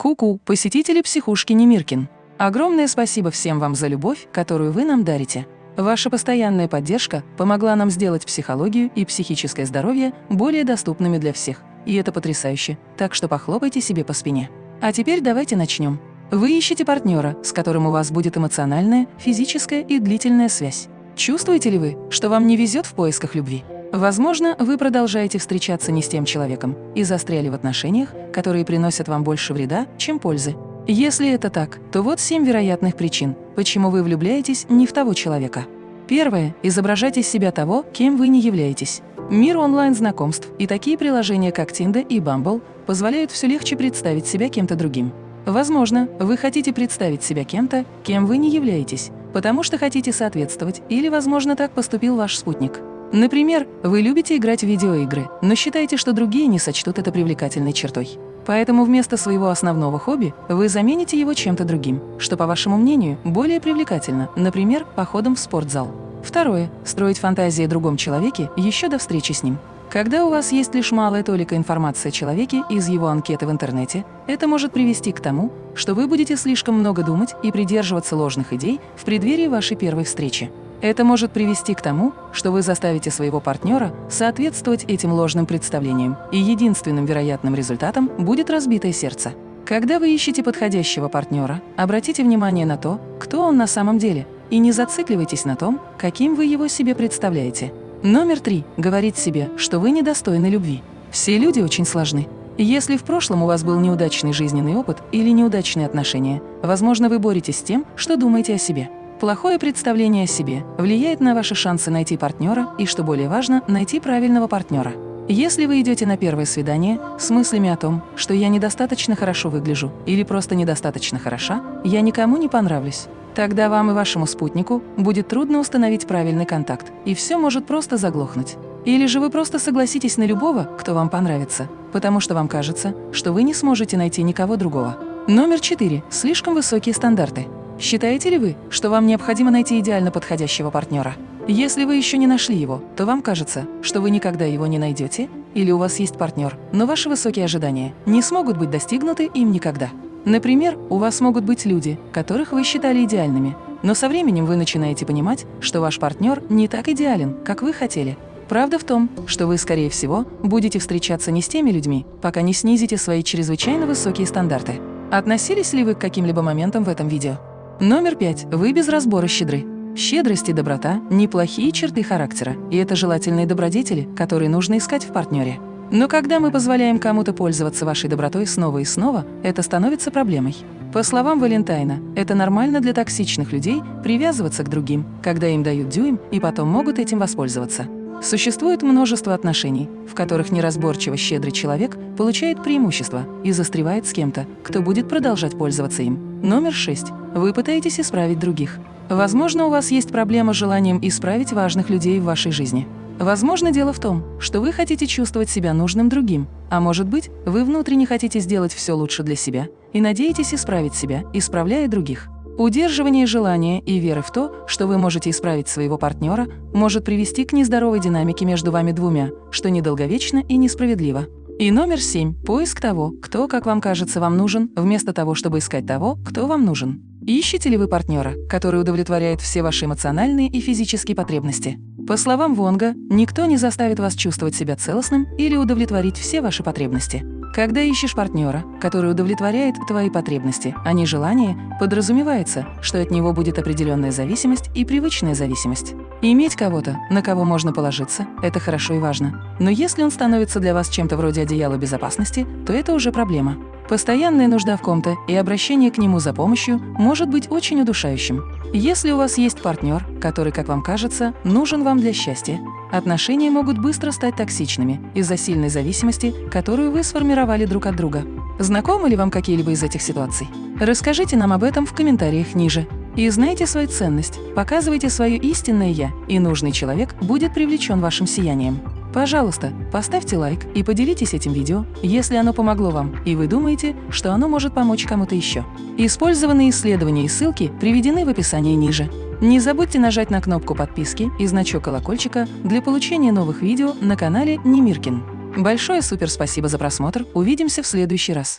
Ку-ку, посетители психушки Немиркин. Огромное спасибо всем вам за любовь, которую вы нам дарите. Ваша постоянная поддержка помогла нам сделать психологию и психическое здоровье более доступными для всех. И это потрясающе, так что похлопайте себе по спине. А теперь давайте начнем. Вы ищете партнера, с которым у вас будет эмоциональная, физическая и длительная связь. Чувствуете ли вы, что вам не везет в поисках любви? Возможно, вы продолжаете встречаться не с тем человеком и застряли в отношениях, которые приносят вам больше вреда, чем пользы. Если это так, то вот семь вероятных причин, почему вы влюбляетесь не в того человека. Первое. Изображать из себя того, кем вы не являетесь. Мир онлайн-знакомств и такие приложения, как Tinder и Bumble, позволяют все легче представить себя кем-то другим. Возможно, вы хотите представить себя кем-то, кем вы не являетесь, потому что хотите соответствовать, или, возможно, так поступил ваш спутник. Например, вы любите играть в видеоигры, но считаете, что другие не сочтут это привлекательной чертой. Поэтому вместо своего основного хобби вы замените его чем-то другим, что, по вашему мнению, более привлекательно, например, походом в спортзал. Второе. Строить фантазии о другом человеке еще до встречи с ним. Когда у вас есть лишь малая толика информации о человеке из его анкеты в интернете, это может привести к тому, что вы будете слишком много думать и придерживаться ложных идей в преддверии вашей первой встречи. Это может привести к тому, что вы заставите своего партнера соответствовать этим ложным представлениям, и единственным вероятным результатом будет разбитое сердце. Когда вы ищете подходящего партнера, обратите внимание на то, кто он на самом деле, и не зацикливайтесь на том, каким вы его себе представляете. Номер три. Говорить себе, что вы недостойны любви. Все люди очень сложны. Если в прошлом у вас был неудачный жизненный опыт или неудачные отношения, возможно, вы боретесь с тем, что думаете о себе. Плохое представление о себе влияет на ваши шансы найти партнера и, что более важно, найти правильного партнера. Если вы идете на первое свидание с мыслями о том, что я недостаточно хорошо выгляжу или просто недостаточно хороша, я никому не понравлюсь, тогда вам и вашему спутнику будет трудно установить правильный контакт, и все может просто заглохнуть. Или же вы просто согласитесь на любого, кто вам понравится, потому что вам кажется, что вы не сможете найти никого другого. Номер четыре. Слишком высокие стандарты. Считаете ли вы, что вам необходимо найти идеально подходящего партнера? Если вы еще не нашли его, то вам кажется, что вы никогда его не найдете, или у вас есть партнер, но ваши высокие ожидания не смогут быть достигнуты им никогда. Например, у вас могут быть люди, которых вы считали идеальными, но со временем вы начинаете понимать, что ваш партнер не так идеален, как вы хотели. Правда в том, что вы, скорее всего, будете встречаться не с теми людьми, пока не снизите свои чрезвычайно высокие стандарты. Относились ли вы к каким-либо моментам в этом видео? Номер пять. Вы без разбора щедры. Щедрость и доброта – неплохие черты характера, и это желательные добродетели, которые нужно искать в партнере. Но когда мы позволяем кому-то пользоваться вашей добротой снова и снова, это становится проблемой. По словам Валентайна, это нормально для токсичных людей привязываться к другим, когда им дают дюйм и потом могут этим воспользоваться. Существует множество отношений, в которых неразборчиво щедрый человек получает преимущество и застревает с кем-то, кто будет продолжать пользоваться им. Номер шесть. Вы пытаетесь исправить других. Возможно, у вас есть проблема с желанием исправить важных людей в вашей жизни. Возможно, дело в том, что вы хотите чувствовать себя нужным другим, а может быть, вы внутренне хотите сделать все лучше для себя и надеетесь исправить себя, исправляя других. Удерживание желания и веры в то, что вы можете исправить своего партнера, может привести к нездоровой динамике между вами двумя, что недолговечно и несправедливо. И номер семь – поиск того, кто, как вам кажется, вам нужен, вместо того, чтобы искать того, кто вам нужен. Ищете ли вы партнера, который удовлетворяет все ваши эмоциональные и физические потребности? По словам Вонга, никто не заставит вас чувствовать себя целостным или удовлетворить все ваши потребности. Когда ищешь партнера, который удовлетворяет твои потребности, а не желания, подразумевается, что от него будет определенная зависимость и привычная зависимость. Иметь кого-то, на кого можно положиться, это хорошо и важно. Но если он становится для вас чем-то вроде одеяла безопасности, то это уже проблема. Постоянная нужда в ком-то и обращение к нему за помощью может быть очень удушающим. Если у вас есть партнер, который, как вам кажется, нужен вам для счастья, отношения могут быстро стать токсичными из-за сильной зависимости, которую вы сформировали друг от друга. Знакомы ли вам какие-либо из этих ситуаций? Расскажите нам об этом в комментариях ниже. И знайте свою ценность, показывайте свое истинное «я», и нужный человек будет привлечен вашим сиянием. Пожалуйста, поставьте лайк и поделитесь этим видео, если оно помогло вам, и вы думаете, что оно может помочь кому-то еще. Использованные исследования и ссылки приведены в описании ниже. Не забудьте нажать на кнопку подписки и значок колокольчика для получения новых видео на канале Немиркин. Большое супер спасибо за просмотр, увидимся в следующий раз.